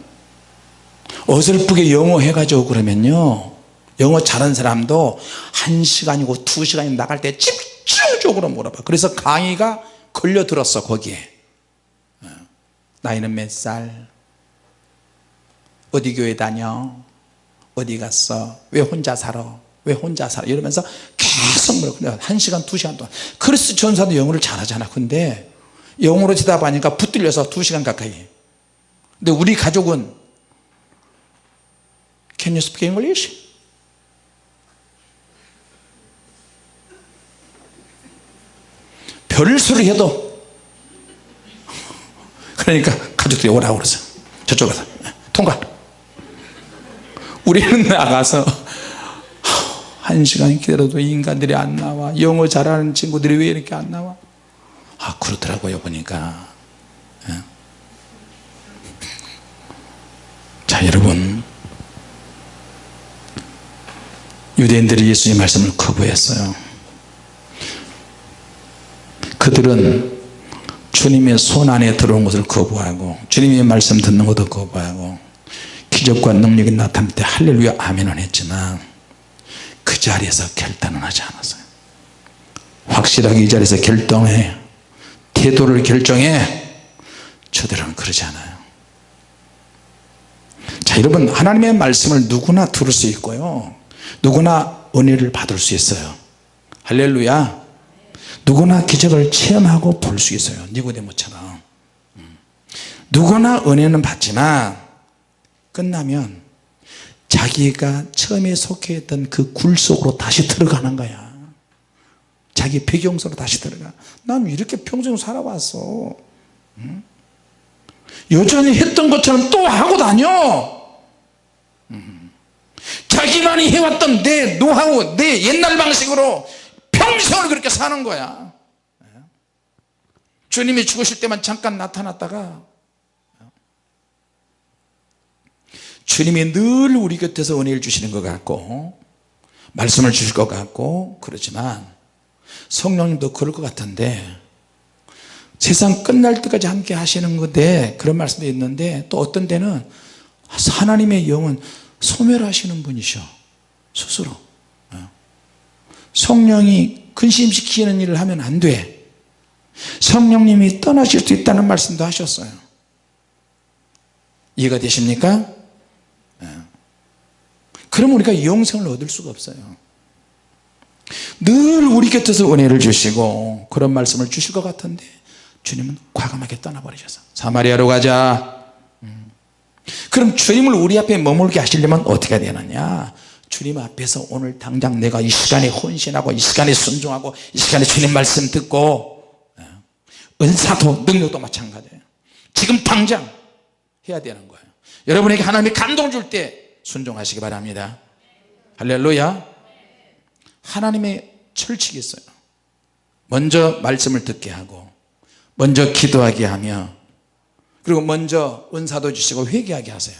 어설프게 영어 해가지고 그러면요 영어 잘하는 사람도 한 시간이고 두 시간이 나갈 때 집중적으로 물어봐 그래서 강의가 걸려들었어 거기에 어. 나이는 몇 살? 어디 교회 다녀? 어디 갔어? 왜 혼자 살아? 왜 혼자 살아? 이러면서 계속 물어요 한 시간 두 시간 동안 크리스 전사도 영어를 잘하잖아 근데 영어로 대답하니까 붙들려서 두 시간 가까이 근데 우리 가족은 Can you speak English? 별소리 해도. 그러니까 가족들이 오라고 그러죠. 저쪽 가서. 통과. 우리는 나가서 한 시간 기다려도 인간들이 안 나와. 영어 잘하는 친구들이 왜 이렇게 안 나와? 아 그렇더라고요 보니까. 예. 자 여러분. 유대인들이 예수님 말씀을 거부했어요 그들은 주님의 손 안에 들어온 것을 거부하고 주님의 말씀 듣는 것도 거부하고 기적과 능력이 나타날 때 할렐루야 아멘은 했지만 그 자리에서 결단은 하지 않았어요. 확실하게 이 자리에서 결정해. 태도를 결정해. 저들은 그러지 않아요. 자 여러분 하나님의 말씀을 누구나 들을 수 있고요. 누구나 은혜를 받을 수 있어요. 할렐루야 누구나 기적을 체험하고 볼 수 있어요 니고데모처럼 음. 누구나 은혜는 받지만 끝나면 자기가 처음에 속해 있던 그 굴 속으로 다시 들어가는 거야 자기 배경 속으로 다시 들어가 난 이렇게 평생 살아왔어 음? 여전히 했던 것처럼 또 하고 다녀 음. 자기만이 해왔던 내 노하우 내 옛날 방식으로 평생을 그렇게 사는 거야. 주님이 죽으실 때만 잠깐 나타났다가 주님이 늘 우리 곁에서 은혜를 주시는 것 같고 말씀을 주실 것 같고 그렇지만 성령님도 그럴 것 같은데 세상 끝날 때까지 함께 하시는 건데 그런 말씀도 있는데 또 어떤 때는 하나님의 영은 소멸하시는 분이셔 스스로 성령이 근심시키는 일을 하면 안 돼 성령님이 떠나실 수 있다는 말씀도 하셨어요 이해가 되십니까? 예. 그럼 우리가 영생을 얻을 수가 없어요 늘 우리 곁에서 은혜를 주시고 그런 말씀을 주실 것 같은데 주님은 과감하게 떠나버리셔서 사마리아로 가자 음. 그럼 주님을 우리 앞에 머물게 하시려면 어떻게 되느냐 주님 앞에서 오늘 당장 내가 이 시간에 헌신하고 이 시간에 순종하고 이 시간에 주님 말씀 듣고 예. 은사도 능력도 마찬가지예요 지금 당장 해야 되는 거예요. 여러분에게 하나님이 감동 줄 때 순종하시기 바랍니다. 할렐루야. 하나님의 철칙이 있어요. 먼저 말씀을 듣게 하고 먼저 기도하게 하며 그리고 먼저 은사도 주시고 회개하게 하세요.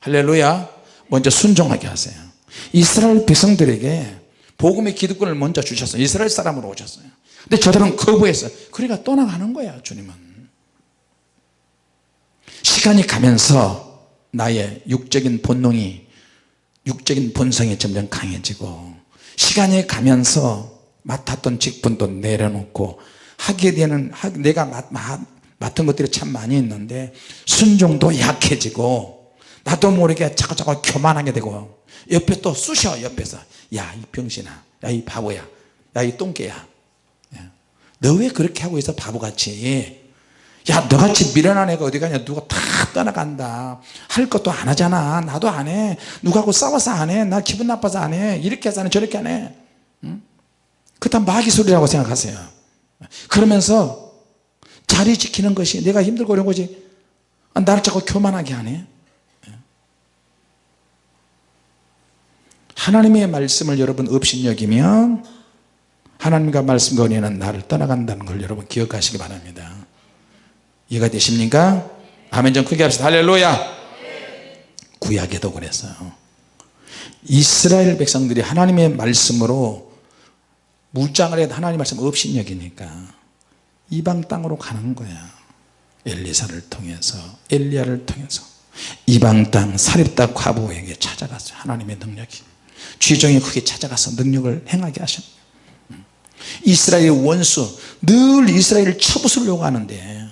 할렐루야. 먼저 순종하게 하세요 이스라엘 백성들에게 복음의 기득권을 먼저 주셨어요. 이스라엘 사람으로 오셨어요. 근데 저들은 거부했어요. 그러니까 떠나가는 거야 주님은. 시간이 가면서 나의 육적인 본능이 육적인 본성이 점점 강해지고 시간이 가면서 맡았던 직분도 내려놓고 하게 되는 내가 맡은 것들이 참 많이 있는데 순종도 약해지고 나도 모르게 자꾸자꾸 교만하게 되고 옆에 또 쑤셔 옆에서. 야 이 병신아. 야 이 바보야. 야 이 똥개야. 예. 너왜 그렇게 하고 있어 바보같이? 야 너같이 미련한 애가 어디 가냐? 누가 다 떠나간다. 할 것도 안 하잖아. 나도 안해. 누가하고 싸워서 안해. 나 기분 나빠서 안해. 이렇게 해서 안해 저렇게 안해. 응? 그다 마귀 소리라고 생각하세요. 그러면서 자리 지키는 것이 내가 힘들고 이런 거지. 아, 나를 자꾸 교만하게 하네 하나님의 말씀을 여러분 업신여기면 하나님과 말씀과 은혜는 나를 떠나간다는 걸 여러분 기억하시기 바랍니다. 이해가 되십니까? 아멘 좀 크게 합시다. 할렐루야! 구약에도 그랬어요. 이스라엘 백성들이 하나님의 말씀으로 무장을 해도 하나님 말씀 업신여기니까 이방 땅으로 가는 거야. 엘리사를 통해서 엘리야를 통해서. 이방 땅 사립다 과부에게 찾아갔어요 하나님의 능력이 죄종이 크게 찾아가서 능력을 행하게 하셨 이스라엘의 원수 늘 이스라엘을 쳐부수려고 하는데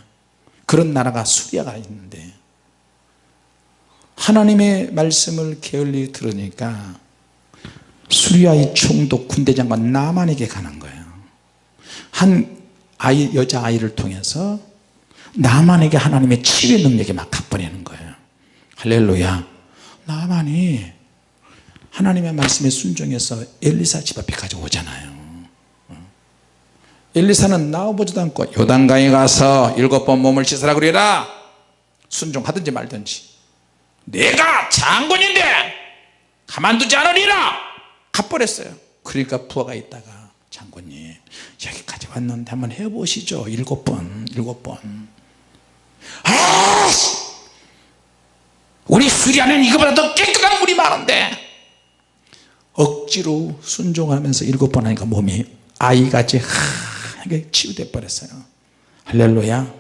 그런 나라가 수리아가 있는데 하나님의 말씀을 게을리 들으니까 수리아의 총독 군대장관 나만에게 가는 거예요. 한 아이, 여자아이를 통해서 나만에게 하나님의 치유 능력이 막 갚아내는 거예요. 할렐루야. 나만이 하나님의 말씀에 순종해서 엘리사 집 앞에 가져오잖아요. 엘리사는 나와보지도 않고 요단강에 가서 일곱 번 몸을 씻으라 그래라. 순종하든지 말든지. 내가 장군인데 가만두지 않으리라. 갚버렸어요. 그러니까 부하가 있다가 장군님 여기까지 왔는데 한번 해보시죠. 일곱 번 일곱 번. 아, 우리 수리하는 이거보다 더 깨끗한 물이 많은데 억지로 순종하면서 일곱 번 하니까 몸이 아이같이 하게 치유돼 버렸어요. 할렐루야.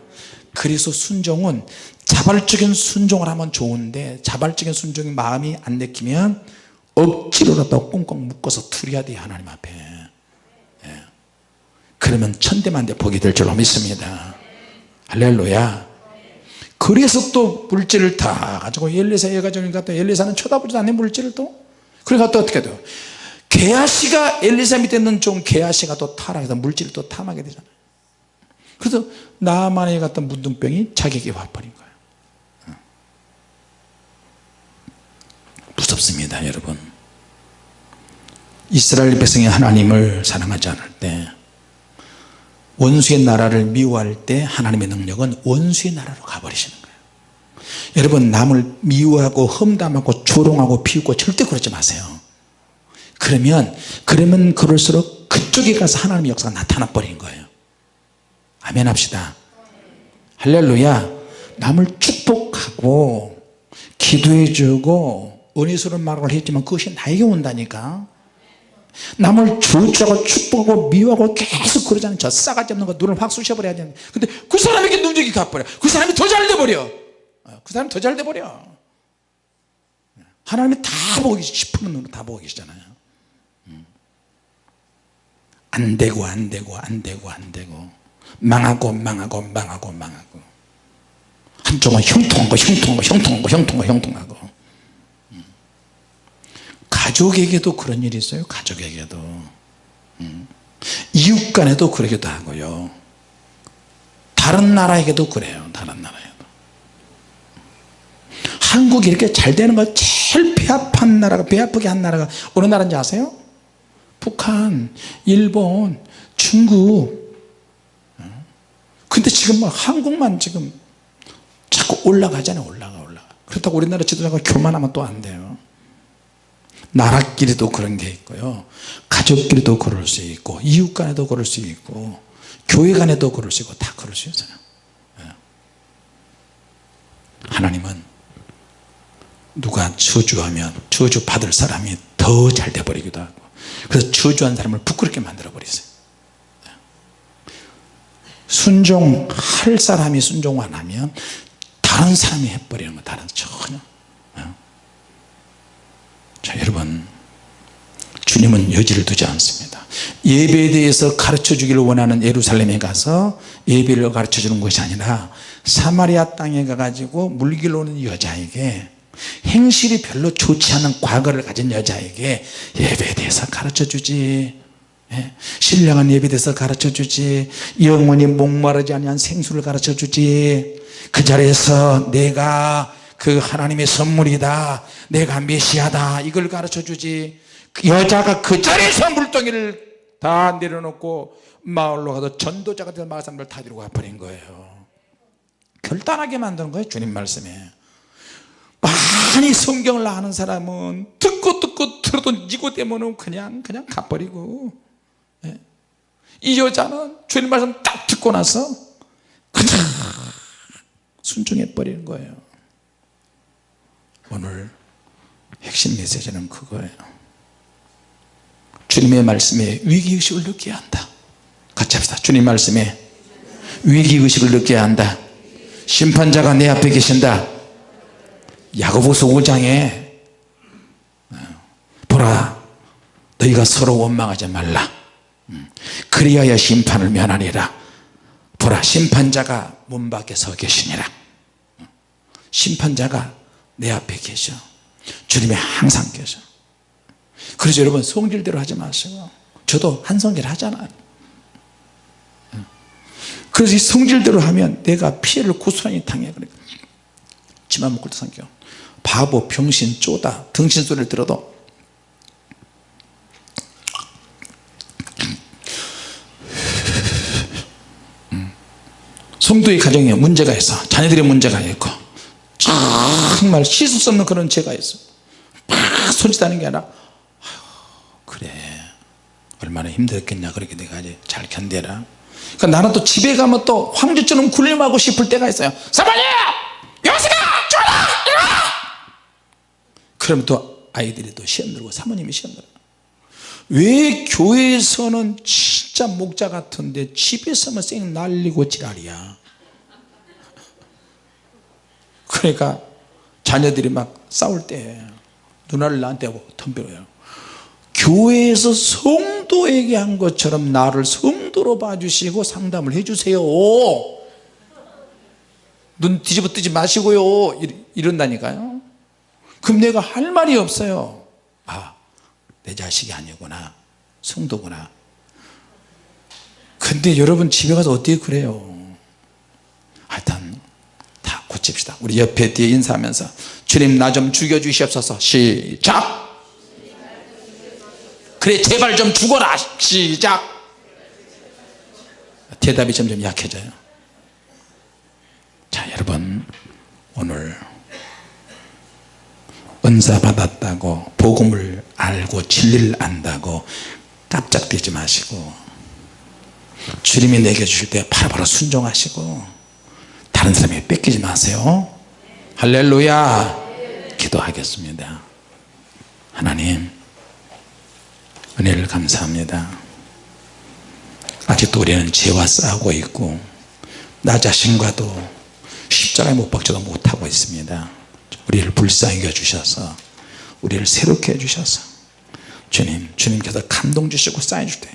그래서 순종은 자발적인 순종을 하면 좋은데 자발적인 순종이 마음이 안 내키면 억지로라도 꽁꽁 묶어서 투려야 돼요 하나님 앞에. 예. 그러면 천대만대 복이 될 줄로 믿습니다. 할렐루야. 그래서 또 물질을 다 가지고 열네사 해가지고 또 열네사는 쳐다보지도 않는 물질을 또 그러니까 또 어떻게 돼요 게하시가 엘리사 밑에 있는 종 게하시가 또 타락해서 물질을 또 탐하게 되잖아요 그래서 나만에 갔던 문둥병이 자기에게 와버린 거예요 무섭습니다 여러분. 이스라엘 백성이 하나님을 사랑하지 않을 때 원수의 나라를 미워할 때 하나님의 능력은 원수의 나라로 가버리시는 거예요 여러분 남을 미워하고 험담하고 조롱하고 비웃고 절대 그러지 마세요. 그러면 그러면 그럴수록 그쪽에 가서 하나님의 역사가 나타나 버린 거예요. 아멘 합시다. 할렐루야. 남을 축복하고 기도해 주고 은혜스러운 말을 했지만 그것이 나에게 온다니까. 남을 주주하고 축복하고 미워하고 계속 그러잖아요 저 싸가지 없는 거 눈을 확 쑤셔버려야 되는데. 근데 그 사람에게 능력이 가버려. 그 사람이 더 잘 돼버려. 어, 그 사람이 더잘 돼버려. 하나님이 다 보고 계시 싶은 눈으로 다 보고 계시잖아요. 음. 안 되고 안 되고 안 되고 안 되고. 망하고 망하고 망하고 망하고. 한쪽은 형통한 거 형통한 거 형통하고 음. 가족에게도 그런 일이 있어요 가족에게도. 음. 이웃 간에도 그러기도 하고요. 다른 나라에게도 그래요 다른 나라에도 한국이 이렇게 잘 되는 거 제일 배합한 나라가 배아프게 한 나라가 어느 나라인지 아세요? 북한, 일본, 중국. 근데 지금 막 한국만 지금 자꾸 올라가잖아요 올라가 올라가. 그렇다고 우리나라 지도자가 교만하면 또 안 돼요. 나라끼리도 그런 게 있고요. 가족끼리도 그럴 수 있고 이웃 간에도 그럴 수 있고 교회 간에도 그럴 수 있고 다 그럴 수 있어요. 예. 하나님은 누가 저주하면 저주 받을 사람이 더 잘 돼버리기도 하고. 그래서 저주한 사람을 부끄럽게 만들어 버리세요. 순종할 사람이 순종 안 하면 다른 사람이 해버리는 거 다른 전혀 어? 자 여러분. 주님은 여지를 두지 않습니다. 예배에 대해서 가르쳐 주기를 원하는 예루살렘에 가서 예배를 가르쳐 주는 것이 아니라 사마리아 땅에 가가지고 물길로 오는 여자에게 행실이 별로 좋지 않은 과거를 가진 여자에게 예배에 대해서 가르쳐 주지. 예? 신령한 예배에 대해서 가르쳐 주지. 영원히 목마르지 아니한 생수를 가르쳐 주지. 그 자리에서 내가 그 하나님의 선물이다. 내가 메시아다. 이걸 가르쳐 주지. 그 여자가 그 자리에서 물동이를 다 내려놓고 마을로 가서 전도자가 돼서 마을 사람들 다 데리고 가버린 거예요. 결단하게 만드는 거예요 주님 말씀에 많이 성경을 아는 사람은 듣고 듣고 들어도 니고데모는 그냥 그냥 가버리고. 예. 이 여자는 주님 말씀 딱 듣고 나서 그냥 순종해 버리는 거예요. 오늘 핵심 메시지는 그거예요. 주님의 말씀에 위기의식을 느껴야 한다. 같이 합시다. 주님 말씀에 위기의식을 느껴야 한다. 심판자가 내 앞에 계신다 야고보서 5장에 보라 너희가 서로 원망하지 말라. 그리하여 심판을 면하리라. 보라 심판자가 문 밖에 서 계시니라. 심판자가 내 앞에 계셔. 주님이 항상 계셔. 그래서 여러분 성질대로 하지 마시고 저도 한 성질 하잖아요. 그래서 이 성질대로 하면 내가 피해를 고스란히 당해 그러니까. 묶을 때 성격 바보 병신 쪼다. 등신 소리를 들어도. 성도의 가정에 문제가 있어. 자녀들의 문제가 있고. 정말 씻을 수 없는 그런 죄가 있어. 막 손짓하는 게 아니라 그래. 얼마나 힘들었겠냐. 그렇게 내가 이제 잘 견뎌라. 그러니까 나는 또 집에 가면 또 황제처럼 굴림하고 싶을 때가 있어요. 사모님 여기가 쫄아 그러면 또 아이들이 또 시험 들고 사모님이 시험 들어 왜 교회에서는 진짜 목자 같은데 집에서만 쌩 날리고 지랄이야? 그러니까 자녀들이 막 싸울 때 누나를 나한테 덤벼요. 교회에서 성도에게 한 것처럼 나를 성도로 봐주시고 상담을 해주세요. 눈 뒤집어 뜨지 마시고요. 이런다니까요 그럼 내가 할 말이 없어요. 아 내 자식이 아니구나. 성도구나. 근데 여러분 집에 가서 어떻게 그래요? 하여튼 다 고칩시다. 우리 옆에 뒤에 인사하면서 주님 나 좀 죽여주시옵소서. 시작. 그래 제발 좀 죽어라. 시작. 대답이 점점 약해져요. 자 여러분 오늘 은사 받았다고 복음을 알고 진리를 안다고 깜짝대지 마시고 주님이 내게 주실 때 바로바로 순종하시고 다른 사람에게 뺏기지 마세요. 할렐루야. 기도하겠습니다. 하나님 은혜를 감사합니다. 아직도 우리는 죄와 싸우고 있고 나 자신과도 십자가에 못 박지도 못하고 있습니다 우리를 불쌍히 여주셔서 우리를 새롭게 해주셔서 주님 주님께서 감동 주시고 쌓여 줄 때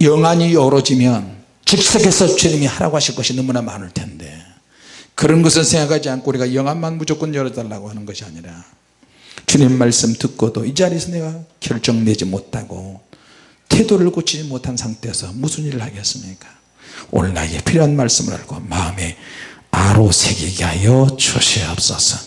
영안이 열어지면 즉석에서 주님이 하라고 하실 것이 너무나 많을 텐데 그런 것을 생각하지 않고 우리가 영안만 무조건 열어달라고 하는 것이 아니라 주님 말씀 듣고도 이 자리에서 내가 결정 내지 못하고 태도를 고치지 못한 상태에서 무슨 일을 하겠습니까? 오늘 나에게 필요한 말씀을 알고 마음에 아로 새기게 하여 주시옵소서